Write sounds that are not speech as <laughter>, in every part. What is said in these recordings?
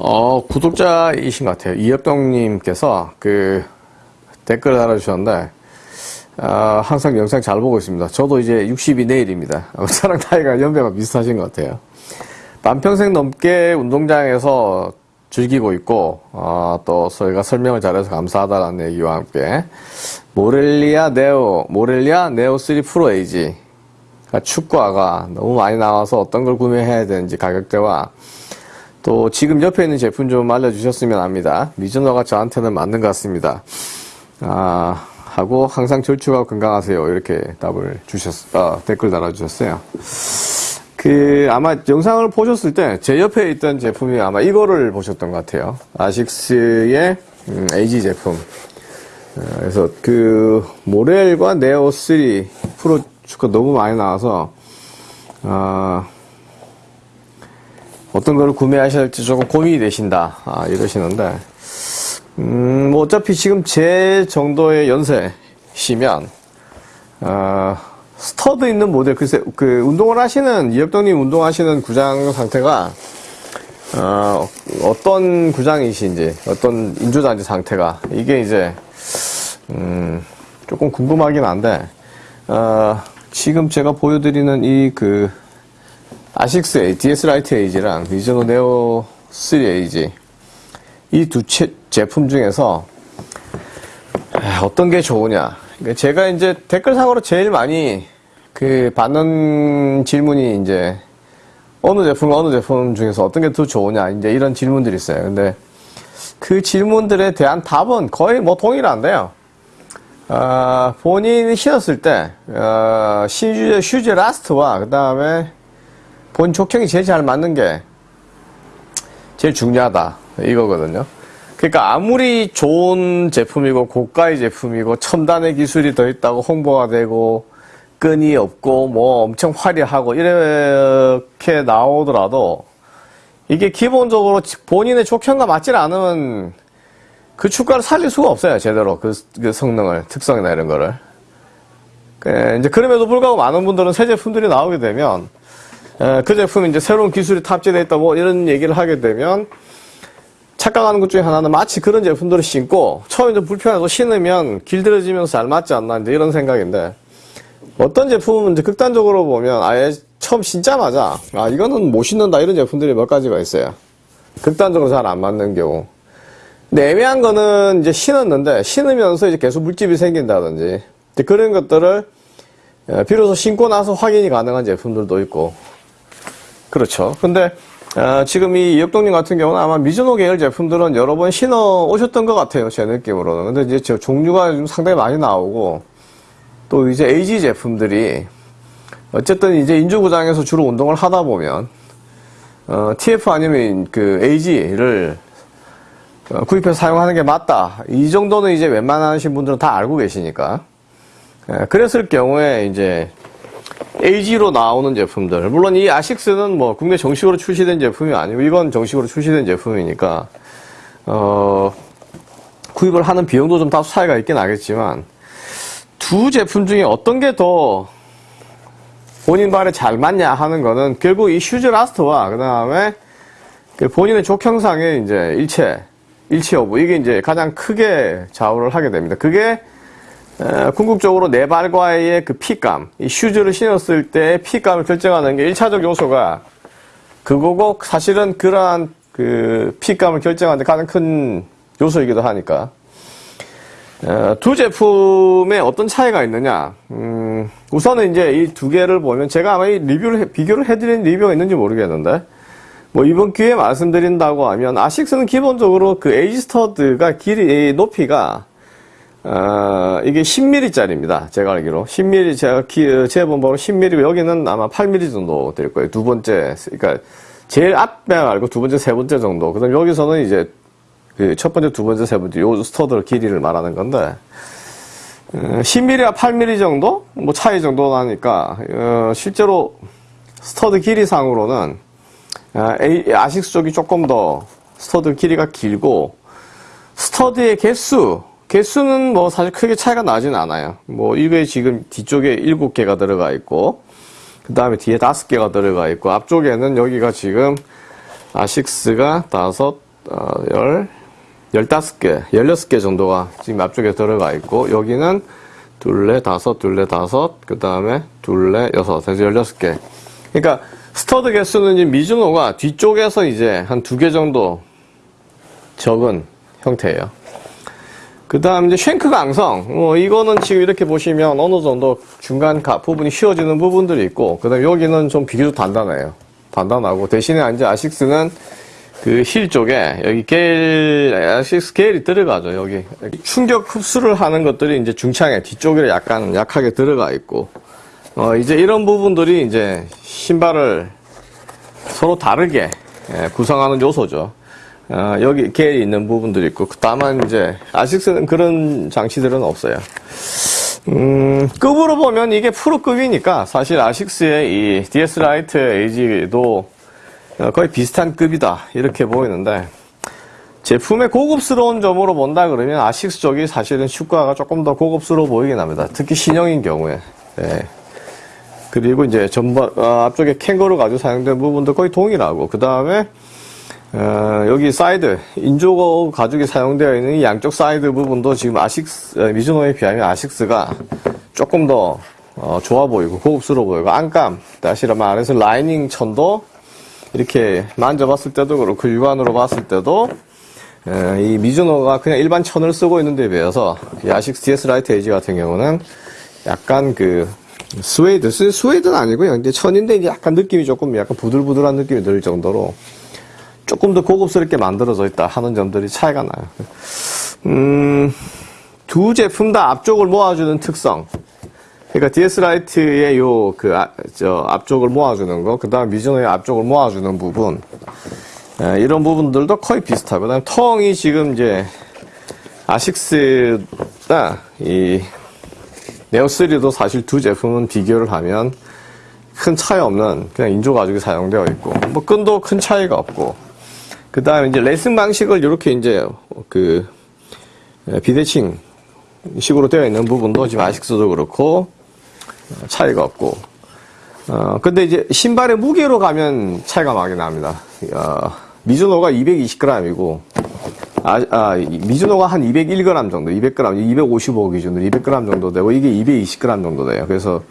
어, 구독자이신 것 같아요. 이혁동님께서 그 댓글을 달아주셨는데, 어, 항상 영상 잘 보고 있습니다. 저도 이제 60이 내일입니다. 저랑 <laughs> 나이가 연배가 비슷하신 것 같아요. 반평생 넘게 운동장에서 즐기고 있고, 어, 또 저희가 설명을 잘해서 감사하다는 얘기와 함께, 모렐리아 네오, 모렐리아 네오 3 프로 에이지. 축구화가 너무 많이 나와서 어떤 걸 구매해야 되는지 가격대와 또 지금 옆에 있는 제품 좀 알려주셨으면 합니다. 미즈노가 저한테는 맞는 것 같습니다. 아, 하고 항상 절축하고 건강하세요. 이렇게 답을 주셨, 어, 댓글 달아주셨어요. 그 아마 영상을 보셨을 때 제 옆에 있던 제품이 아마 이거를 보셨던 것 같아요. 아식스의 음, AG 제품. 어, 그래서 그 모렐과 네오 3 프로 축구 너무 많이 나와서 아, 어떤 걸 구매하셔야 할지 조금 고민이 되신다. 아, 이러시는데. 음, 뭐 어차피 지금 제 정도의 연세시면 어, stud 있는 모델 글쎄 그 운동을 하시는 이혁동님 운동하시는 구장 상태가 어, 어떤 구장이신지 어떤 인조잔디 상태가 이게 이제 음, 조금 궁금하긴 한데 어, 지금 제가 보여드리는 이그 아식스 DS Light AG랑 미즈노 Neo 3 AG 이 두 제품 중에서 어떤 게 좋으냐. 그러니까 제가 이제 댓글상으로 제일 많이 그 받는 질문이 이제 어느 제품 어느 제품 중에서 어떤 게 더 좋으냐 이제 이런 질문들이 있어요. 근데 그 질문들에 대한 답은 거의 뭐 동일한데요. 어, 본인이 신었을 때 어, 신 shoes shoes last와 그 다음에 본 족형이 제일 잘 맞는 게 제일 중요하다. 이거거든요. 그러니까 아무리 좋은 제품이고 고가의 제품이고 첨단의 기술이 더 있다고 홍보가 되고 끈이 없고 뭐 엄청 화려하고 이렇게 나오더라도 이게 기본적으로 본인의 족형과 맞지 않으면 그 축가를 살릴 수가 없어요. 제대로 그, 그 성능을 특성이나 이런 거를. 그, 이제 그럼에도 불구하고 많은 분들은 새 제품들이 나오게 되면 에, 그 제품이 이제 새로운 기술이 탑재되어 있다 뭐 이런 얘기를 하게 되면 착각하는 것 중에 하나는 마치 그런 제품들을 신고 처음에 좀 불편해도 신으면 길들여지면서 잘 맞지 않나 이제 이런 생각인데 어떤 제품은 이제 극단적으로 보면 아예 처음 신자마자 아 이거는 못 신는다 이런 제품들이 몇 가지가 있어요. 극단적으로 잘 안 맞는 경우. 근데 애매한 거는 이제 신었는데 신으면서 이제 계속 물집이 생긴다든지 그런 것들을 예, 비로소 신고 나서 확인이 가능한 제품들도 있고 그렇죠. 근데 어, 지금 이 이혁동님 같은 경우는 아마 미즈노 계열 제품들은 여러 번 신어 오셨던 것 같아요. 제 느낌으로는. 근데 이제 종류가 좀 상당히 많이 나오고 또 이제 AG 제품들이 어쨌든 이제 인조구장에서 주로 운동을 하다 보면 어, TF 아니면 그 AG를 어, 구입해서 사용하는 게 맞다. 이 정도는 이제 웬만하신 분들은 다 알고 계시니까. 예, 그랬을 경우에 이제 AG로 나오는 제품들. 물론 이 아식스는 뭐 국내 정식으로 출시된 제품이 아니고 이건 정식으로 출시된 제품이니까, 어, 구입을 하는 비용도 좀 다소 차이가 있긴 하겠지만, 두 제품 중에 어떤 게 더 본인 발에 잘 맞냐 하는 거는 결국 이 shoes last와 그 다음에 그 본인의 족형상의 이제 일체, 일치 여부 이게 이제 가장 크게 좌우를 하게 됩니다. 그게 궁극적으로 내 발과의 그 fit감, 이 shoes를 신었을 때 fit감을 결정하는 게 1차적 요소가 그거고 사실은 그러한 그 fit감을 결정하는 데 가장 큰 요소이기도 하니까. 두 제품에 어떤 차이가 있느냐? 음, 우선은 이제 이 두 개를 보면 제가 아마 이 리뷰를 비교를 해드린 리뷰가 있는지 모르겠는데 뭐 이번 기회에 말씀드린다고 하면 아식스는 기본적으로 그 에이지 스터드가 길이 높이가 어, 이게 10mm짜리입니다. 제가 알기로 10mm 제가 기, 재본 바로 10mm고 여기는 아마 8mm 정도 될 거예요. 두 번째 그러니까 제일 앞에 말고 두 번째 세 번째 정도. 그다음 여기서는 이제 그 첫 번째 두 번째 세 번째 요 stud 길이를 말하는 건데 어, 10mm와 8mm 정도 뭐 차이 정도 나니까 어, 실제로 stud 길이상으로는 아, 아식스 쪽이 조금 더 stud 길이가 길고 stud의 개수 개수는 뭐 사실 크게 차이가 나진 않아요 뭐 이게 지금 뒤쪽에 7개가 들어가 있고 그 다음에 뒤에 5개가 들어가 있고 앞쪽에는 여기가 지금 아식스가 5, 어, 열, 열다섯 개, 열여섯 개 정도가 지금 앞쪽에 들어가 있고, 여기는 둘레, 다섯, 둘레, 다섯, 그 다음에 둘레, 여섯, 그래서 열여섯 개. 그러니까, 스터드 개수는 미즈노가 뒤쪽에서 이제 한 두 개 정도 적은 형태예요. 그 다음 이제 shank 강성. 뭐, 이거는 지금 이렇게 보시면 어느 정도 중간 가, 부분이 휘어지는 부분들이 있고, 그 다음 여기는 좀 비교적 단단해요. 단단하고, 대신에 이제 아식스는 그 힐 쪽에 여기 게일, 아식스 게일이 들어가죠, 여기. 충격 흡수를 하는 것들이 이제 중창에 뒤쪽에 약간 약하게 들어가 있고, 어, 이제 이런 부분들이 이제 신발을 서로 다르게 예, 구성하는 요소죠. 어, 여기 게일이 있는 부분들이 있고, 다만 이제 아식스는 그런 장치들은 없어요. 음, 급으로 보면 이게 프로급이니까 사실 아식스의 이 DS Light AG도 어, 거의 비슷한 급이다 이렇게 보이는데 제품의 고급스러운 점으로 본다 그러면 아식스 쪽이 사실은 슈가가 조금 더 고급스러워 보이긴 합니다. 특히 신형인 경우에. 예. 그리고 이제 전반 어, 앞쪽에 캥거루 가죽이 사용된 부분도 거의 동일하고 그 다음에 어, 여기 사이드 인조 가죽이 사용되어 있는 이 양쪽 사이드 부분도 지금 아식스 어, 미즈노에 비하면 아식스가 조금 더 어, 좋아 보이고 고급스러워 보이고 안감 다시 말해서 라이닝 천도 이렇게 만져봤을 때도 그렇고 육안으로 봤을 때도 에, 이 미즈노가 그냥 일반 천을 쓰고 있는 데 비해서 이 아식스 DS Light AG 같은 경우는 약간 그 스웨이드 스- 스웨이드는 아니고요. 근데 천인데 약간 느낌이 조금 약간 부들부들한 느낌이 들 정도로 조금 더 고급스럽게 만들어져 있다 하는 점들이 차이가 나요. 음, 두 제품 다 앞쪽을 모아주는 특성. 그러니까 DS 라이트의 요, 그, 아, 저, 앞쪽을 모아주는 거, 그 다음 미즈노의 앞쪽을 모아주는 부분. 에, 이런 부분들도 거의 비슷하고, 그 다음 텅이 지금 이제, 아식스나 이, 네오3도 사실 두 제품은 비교를 하면 큰 차이 없는 그냥 인조 가죽이 사용되어 있고, 뭐 끈도 큰 차이가 없고, 그 다음에 이제 레슨 방식을 이렇게 이제 그 비대칭 식으로 되어 있는 부분도 지금 아식스도 그렇고 차이가 없고 어 근데 이제 신발의 무게로 가면 차이가 많이 납니다. 어, 미즈노가 220g이고 아, 아, 미즈노가 한 201g 정도, 200g, 255 기준으로 200g 정도 되고 이게 220g 정도 돼요. 그래서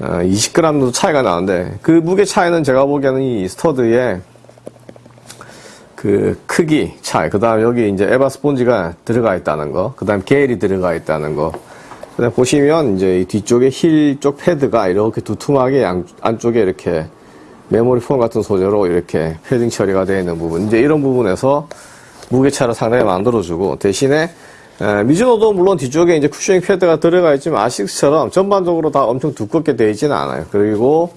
어, 20g 정도 차이가 나는데 그 무게 차이는 제가 보기에는 이 스터드의 그 크기 차이, 그 다음 여기 이제 EVA 스폰지가 들어가 있다는 거, 그 다음 GEL이 들어가 있다는 거. 그 다음 보시면 이제 이 뒤쪽에 힐 쪽 패드가 이렇게 두툼하게 양, 안쪽에 이렇게 메모리 폼 같은 소재로 이렇게 패딩 처리가 되어 있는 부분. 이제 이런 부분에서 무게차를 상당히 만들어주고 대신에 에, 미즈노도 물론 뒤쪽에 이제 cushioning 패드가 들어가 있지만 아식스처럼 전반적으로 다 엄청 두껍게 되어 있지는 않아요. 그리고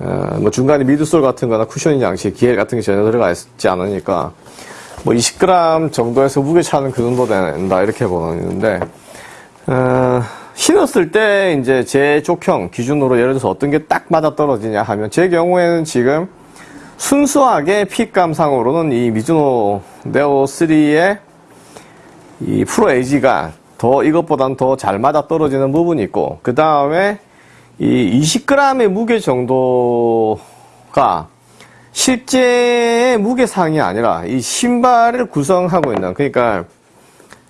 어, 뭐 중간에 미드솔 같은 거나 쿠셔닝 장치, 기엘 같은 게 전혀 들어가 있지 않으니까 뭐 20g 정도에서 무게 차는 그 정도 된다 이렇게 보는데 어, 신었을 때 이제 제 족형 기준으로 예를 들어서 어떤 게 딱 맞아 떨어지냐 하면 제 경우에는 지금 순수하게 핏감 상으로는 이 미즈노 네오 3의 이 프로 에이지가 더 이것보단 더 잘 맞아 떨어지는 부분이 있고 그 다음에 이 20g의 무게 정도가 실제 무게상이 아니라 이 신발을 구성하고 있는 그러니까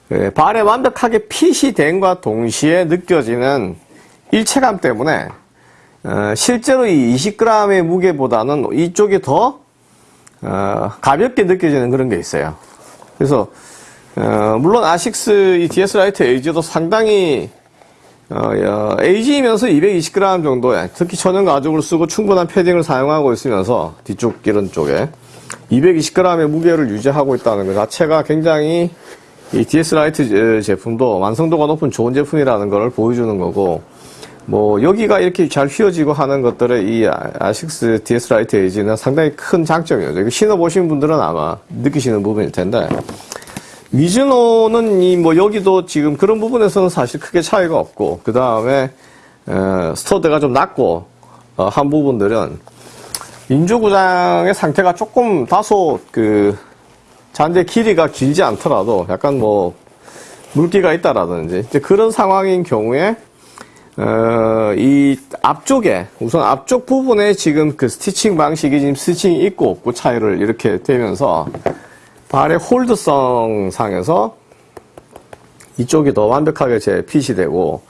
그 발에 완벽하게 fit이 됨과 동시에 느껴지는 일체감 때문에 어, 실제로 이 20g의 무게보다는 이쪽이 더 어, 가볍게 느껴지는 그런 게 있어요. 그래서 어, 물론 아식스 이 DS Light AG도 상당히 어, AG이면서 220g 정도에 특히 천연 가죽을 쓰고 충분한 패딩을 사용하고 있으면서 뒤쪽 이런 쪽에 220g의 무게를 유지하고 있다는 것 자체가 굉장히 이 DS Light 제품도 완성도가 높은 좋은 제품이라는 걸 보여주는 거고 뭐 여기가 이렇게 잘 휘어지고 하는 것들의 이 아식스 DS Light AG는 상당히 큰 장점이에요. 이거 신어 보신 분들은 아마 느끼시는 부분일 텐데 미즈노는 이 뭐 여기도 지금 그런 부분에서는 사실 크게 차이가 없고 그 다음에 스터드가 좀 낮고 어, 한 부분들은 인조구장의 상태가 조금 다소 그 잔재 길이가 길지 않더라도 약간 뭐 물기가 있다라든지 이제 그런 상황인 경우에 어, 이 앞쪽에 우선 앞쪽 부분에 지금 그 스티칭 방식이 지금 스티칭이 있고 없고 차이를 이렇게 되면서 발의 홀드성 상에서 이쪽이 더 완벽하게 제 핏이 되고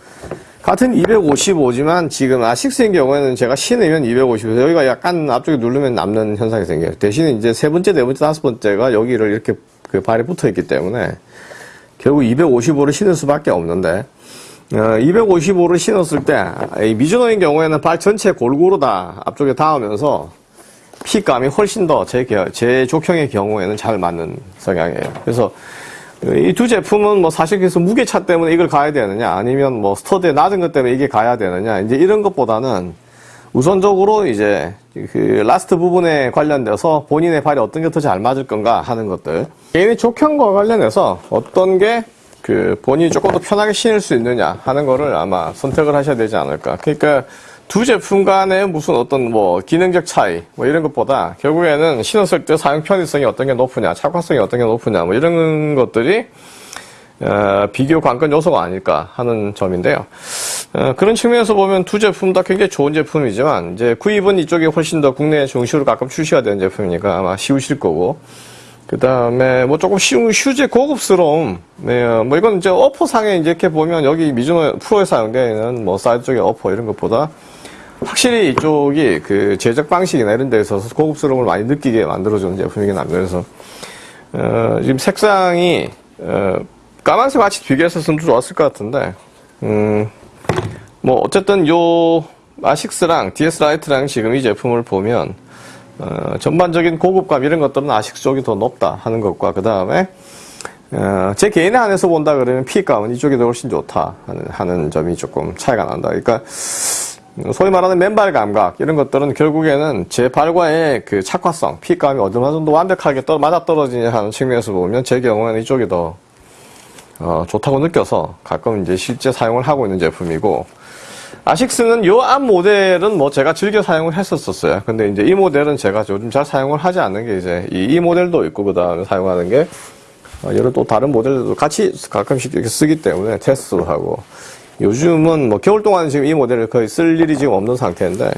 같은 255지만 지금 아식스인 경우에는 제가 신으면 255에서 여기가 약간 앞쪽에 누르면 남는 현상이 생겨요. 대신에 이제 세 번째, 네 번째, 다섯 번째가 여기를 이렇게 그 발이 붙어 있기 때문에 결국 255를 신을 수밖에 없는데 어, 255를 신었을 때이 미즈노인 경우에는 발 전체 골고루 다 앞쪽에 닿으면서 fit감이 훨씬 더 제 제 족형의 경우에는 잘 맞는 성향이에요. 그래서 이 두 제품은 뭐 사실 그래서 무게차 때문에 이걸 가야 되느냐 아니면 뭐 스터드에 낮은 것 때문에 이게 가야 되느냐 이제 이런 것보다는 우선적으로 이제 그 last 부분에 관련돼서 본인의 발이 어떤 게 더 잘 맞을 건가 하는 것들 개인의 족형과 관련해서 어떤 게 그 본인이 조금 더 편하게 신을 수 있느냐 하는 거를 아마 선택을 하셔야 되지 않을까 그러니까 두 제품 간의 무슨 어떤 뭐 기능적 차이 뭐 이런 것보다 결국에는 신었을 때 사용 편의성이 어떤 게 높으냐 착화성이 어떤 게 높으냐 뭐 이런 것들이 어, 비교 관건 요소가 아닐까 하는 점인데요. 어, 그런 측면에서 보면 두 제품 다 굉장히 좋은 제품이지만 이제 구입은 이쪽이 훨씬 더 국내 정식으로 가끔 출시가 되는 제품이니까 아마 쉬우실 거고 그 다음에 뭐 조금 쉬운 휴재 고급스러움 네, 어, 뭐 이건 이제 upper상에 이렇게 보면 여기 미즈노 프로에 사용되는 뭐 사이드 쪽의 upper 이런 것보다 확실히 이쪽이 그 제작 방식이나 이런 데 있어서 고급스러움을 많이 느끼게 만들어주는 제품이긴 합니다. 그래서 어, 지금 색상이 어, 까만색 같이 비교했었으면 좋았을 것 같은데 음, 뭐 어쨌든 요 아식스랑 DS 라이트랑 지금 이 제품을 보면 어, 전반적인 고급감 이런 것들은 아식스 쪽이 더 높다 하는 것과 그 다음에 어, 제 개인에 한해서 본다 그러면 피감은 이쪽이 더 훨씬 좋다 하는, 하는 점이 조금 차이가 난다. 그러니까 소위 말하는 맨발 감각 이런 것들은 결국에는 제 발과의 그 착화성, 피감이 어느 정도 완벽하게 떨, 맞아 떨어지냐 하는 측면에서 보면 제 경우에는 이쪽이 더 어, 좋다고 느껴서 가끔 이제 실제 사용을 하고 있는 제품이고 아식스는 요 앞 모델은 뭐 제가 즐겨 사용을 했었었어요. 근데 이제 이 모델은 제가 요즘 잘 사용을 하지 않는 게 이제 이, 이 모델도 있고 그 다음에 사용하는 게 어, 여러 또 다른 모델들도 같이 가끔씩 이렇게 쓰기 때문에 테스트도 하고 요즘은 뭐 겨울 동안 지금 이 모델을 거의 쓸 일이 지금 없는 상태인데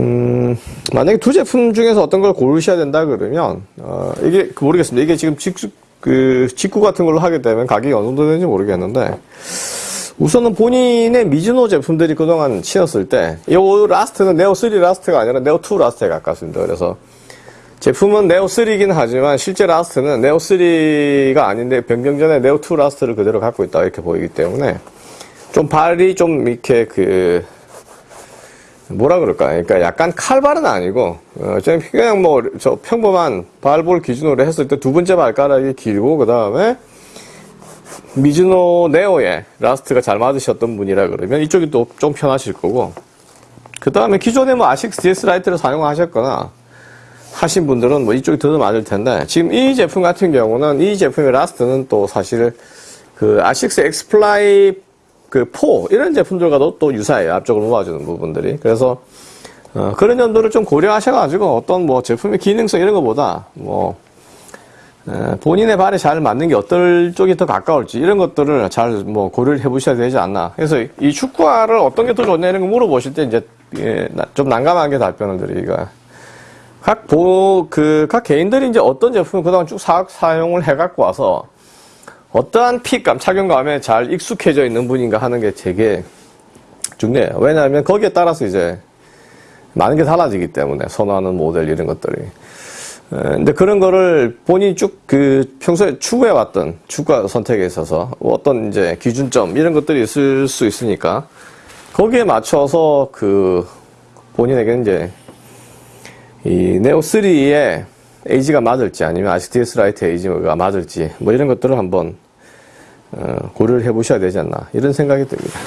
음, 만약에 두 제품 중에서 어떤 걸 고르셔야 된다 그러면 어, 이게 모르겠습니다. 이게 지금 직구 그 직구 같은 걸로 하게 되면 가격이 어느 정도 되는지 모르겠는데 우선은 본인의 미즈노 제품들이 그동안 신었을 때, 이 last는 네오3 last가 아니라 네오2 last에 가깝습니다. 그래서 제품은 네오3이긴 하지만 실제 last는 네오3가 아닌데 변경 전에 네오2 last를 그대로 갖고 있다 이렇게 보이기 때문에 좀 발이 좀 이렇게 그 뭐라 그럴까? 그러니까 약간 칼발은 아니고 어, 그냥 뭐 저 평범한 발볼 기준으로 했을 때 두 번째 발가락이 길고 그 다음에 미즈노 네오에 last가 잘 맞으셨던 분이라 그러면 이쪽이 또 좀 편하실 거고. 그 다음에 기존에 뭐 아식스 DS Light를 사용하셨거나 하신 분들은 뭐 이쪽이 더 맞을 텐데 지금 이 제품 같은 경우는 이 제품의 last는 또 사실 그 아식스 X-Fly 4 이런 제품들과도 또 유사해요. 앞쪽으로 모아주는 부분들이. 그래서 어, 그런 연도를 좀 고려하셔가지고 어떤 뭐 제품의 기능성 이런 것보다 뭐 본인의 발에 잘 맞는 게 어떨 쪽이 더 가까울지 이런 것들을 잘 뭐 고려를 해보셔야 되지 않나. 그래서 이 축구화를 어떤 게 더 좋냐 이런 거 물어보실 때 이제 예, 좀 난감하게 답변을 드리기가. 각 보, 그, 각 개인들이 이제 어떤 제품을 그동안 쭉 사, 사용을 해갖고 와서 어떠한 핏감, 착용감에 잘 익숙해져 있는 분인가 하는 게 되게 중요해요. 왜냐하면 거기에 따라서 이제 많은 게 달라지기 때문에 선호하는 모델 이런 것들이. 근데 그런 거를 본인이 쭉 그 평소에 추구해 왔던 추가 선택에 있어서 어떤 이제 기준점 이런 것들이 있을 수 있으니까 거기에 맞춰서 그 본인에게 이제 이 네오 3의 에이지가 맞을지 아니면 아시티스 라이트 에이지가 맞을지 뭐 이런 것들을 한번 어, 고려를 해 보셔야 되지 않나 이런 생각이 듭니다.